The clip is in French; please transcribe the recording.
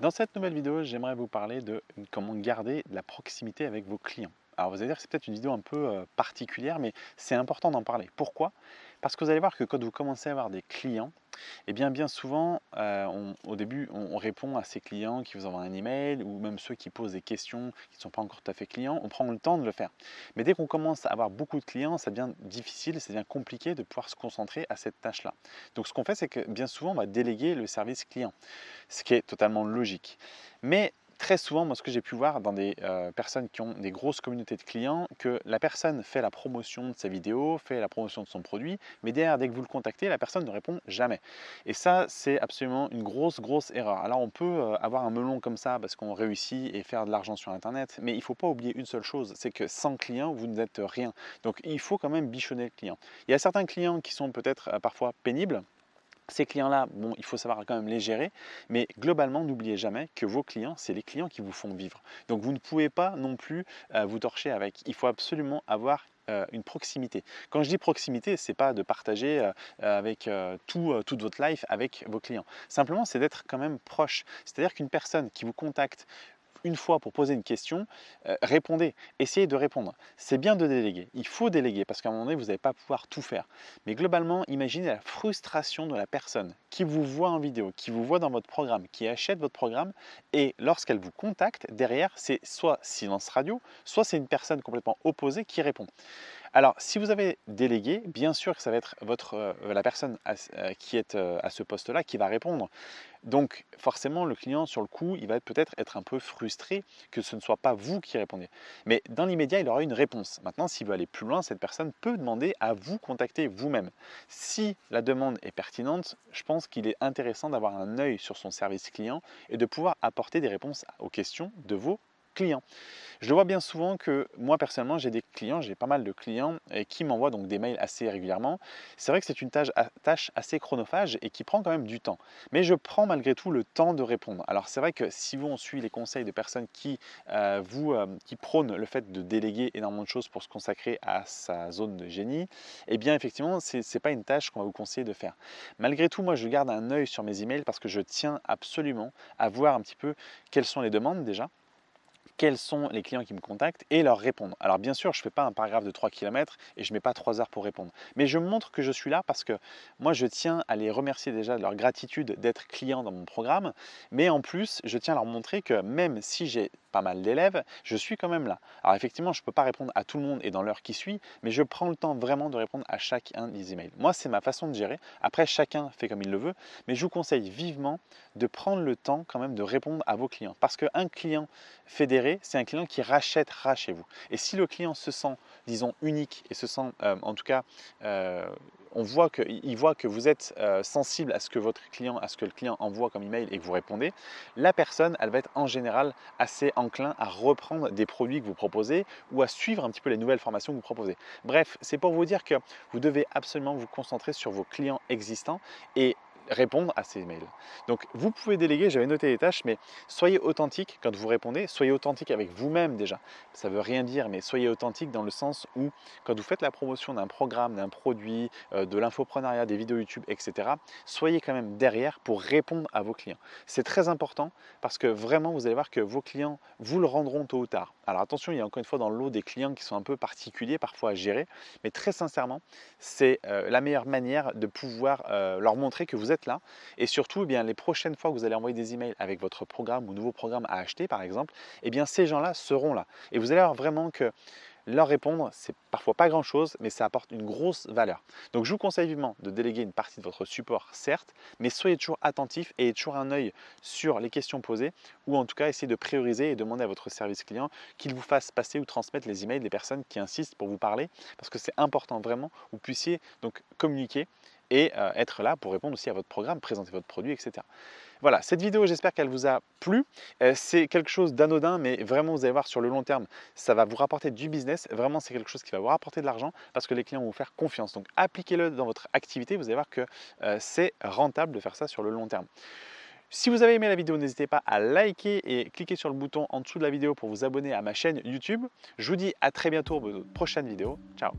Dans cette nouvelle vidéo, j'aimerais vous parler de comment garder la proximité avec vos clients. Alors vous allez dire que c'est peut-être une vidéo un peu euh, particulière, mais c'est important d'en parler. Pourquoi? Parce que vous allez voir que quand vous commencez à avoir des clients, eh bien, bien souvent, euh, au début, on, répond à ces clients qui vous envoient un email ou même ceux qui posent des questions qui ne sont pas encore tout à fait clients, on prend le temps de le faire. Mais dès qu'on commence à avoir beaucoup de clients, ça devient difficile, ça devient compliqué de pouvoir se concentrer à cette tâche-là. Donc ce qu'on fait, c'est que bien souvent, on va déléguer le service client, ce qui est totalement logique. Très souvent, moi, ce que j'ai pu voir dans des euh, personnes qui ont des grosses communautés de clients, que la personne fait la promotion de sa vidéo, fait la promotion de son produit, mais derrière, dès que vous le contactez, la personne ne répond jamais. Et ça, c'est absolument une grosse, grosse erreur. Alors, on peut euh, avoir un melon comme ça parce qu'on réussit et faire de l'argent sur Internet, mais il ne faut pas oublier une seule chose, c'est que sans client, vous n'êtes rien. Donc, il faut quand même bichonner le client. Il y a certains clients qui sont peut-être euh, parfois pénibles, ces clients-là, bon, il faut savoir quand même les gérer, mais globalement, n'oubliez jamais que vos clients, c'est les clients qui vous font vivre. Donc vous ne pouvez pas non plus euh, vous torcher avec. Il faut absolument avoir euh, une proximité. Quand je dis proximité, ce n'est pas de partager euh, avec tout, toute votre life avec vos clients. Simplement, c'est d'être quand même proche. C'est-à-dire qu'une personne qui vous contacte une fois pour poser une question, euh, répondez, essayez de répondre. C'est bien de déléguer, il faut déléguer parce qu'à un moment donné, vous n'allez pas pouvoir tout faire. Mais globalement, imaginez la frustration de la personne qui vous voit en vidéo, qui vous voit dans votre programme, qui achète votre programme et lorsqu'elle vous contacte, derrière, c'est soit silence radio, soit c'est une personne complètement opposée qui répond. Alors, si vous avez délégué, bien sûr que ça va être votre, euh, la personne euh, qui est euh, à ce poste-là qui va répondre. Donc, forcément, le client, sur le coup, il va peut-être être un peu frustré que ce ne soit pas vous qui répondez. Mais dans l'immédiat, il aura une réponse. Maintenant, s'il veut aller plus loin, cette personne peut demander à vous contacter vous-même. Si la demande est pertinente, je pense qu'il est intéressant d'avoir un œil sur son service client et de pouvoir apporter des réponses aux questions de vos clients. Je le vois bien souvent que moi personnellement j'ai des clients, j'ai pas mal de clients qui m'envoient donc des mails assez régulièrement. C'est vrai que c'est une tâche, assez chronophage et qui prend quand même du temps. Mais je prends malgré tout le temps de répondre. Alors c'est vrai que si vous on suit les conseils de personnes qui, euh, vous, euh, qui prônent le fait de déléguer énormément de choses pour se consacrer à sa zone de génie, eh bien effectivement ce n'est pas une tâche qu'on va vous conseiller de faire. Malgré tout, moi je garde un œil sur mes emails parce que je tiens absolument à voir un petit peu quelles sont les demandes déjà quels sont les clients qui me contactent et leur répondre. Alors bien sûr, je ne fais pas un paragraphe de 3 km et je ne mets pas 3 heures pour répondre. Mais je montre que je suis là parce que moi, je tiens à les remercier déjà de leur gratitude d'être clients dans mon programme. Mais en plus, je tiens à leur montrer que même si j'ai pas mal d'élèves, je suis quand même là. Alors effectivement, je ne peux pas répondre à tout le monde et dans l'heure qui suit, mais je prends le temps vraiment de répondre à chacun des emails. Moi, c'est ma façon de gérer. Après, chacun fait comme il le veut, mais je vous conseille vivement de prendre le temps quand même de répondre à vos clients. Parce qu'un client fédéré, c'est un client qui rachètera chez vous. Et si le client se sent, disons, unique et se sent, euh, en tout cas, euh, voit que, il voit que vous êtes euh, sensible à ce que votre client, à ce que le client envoie comme email et que vous répondez, la personne, elle va être en général assez enclin à reprendre des produits que vous proposez ou à suivre un petit peu les nouvelles formations que vous proposez. Bref, c'est pour vous dire que vous devez absolument vous concentrer sur vos clients existants et répondre à ces mails. Donc vous pouvez déléguer, j'avais noté les tâches, mais soyez authentique quand vous répondez, soyez authentique avec vous-même déjà. Ça ne veut rien dire, mais soyez authentique dans le sens où quand vous faites la promotion d'un programme, d'un produit, euh, de l'infoprenariat, des vidéos YouTube, etc., soyez quand même derrière pour répondre à vos clients. C'est très important parce que vraiment vous allez voir que vos clients vous le rendront tôt ou tard. Alors attention, il y a encore une fois dans l'eau des clients qui sont un peu particuliers parfois à gérer, mais très sincèrement, c'est euh, la meilleure manière de pouvoir euh, leur montrer que vous êtes là. Et surtout, eh bien, les prochaines fois que vous allez envoyer des emails avec votre programme ou nouveau programme à acheter, par exemple, eh bien, ces gens-là seront là. Et vous allez voir vraiment que leur répondre, c'est parfois pas grand chose, mais ça apporte une grosse valeur. Donc je vous conseille vivement de déléguer une partie de votre support, certes, mais soyez toujours attentif et ayez toujours un œil sur les questions posées, ou en tout cas essayez de prioriser et demander à votre service client qu'il vous fasse passer ou transmettre les emails des personnes qui insistent pour vous parler, parce que c'est important vraiment vous puissiez donc communiquer et euh, être là pour répondre aussi à votre programme, présenter votre produit, etc. Voilà, cette vidéo, j'espère qu'elle vous a plu. Euh, c'est quelque chose d'anodin, mais vraiment, vous allez voir, sur le long terme, ça va vous rapporter du business. Vraiment, c'est quelque chose qui va vous rapporter de l'argent parce que les clients vont vous faire confiance. Donc, appliquez-le dans votre activité. Vous allez voir que euh, c'est rentable de faire ça sur le long terme. Si vous avez aimé la vidéo, n'hésitez pas à liker et cliquer sur le bouton en dessous de la vidéo pour vous abonner à ma chaîne YouTube. Je vous dis à très bientôt pour de prochaines vidéos. Ciao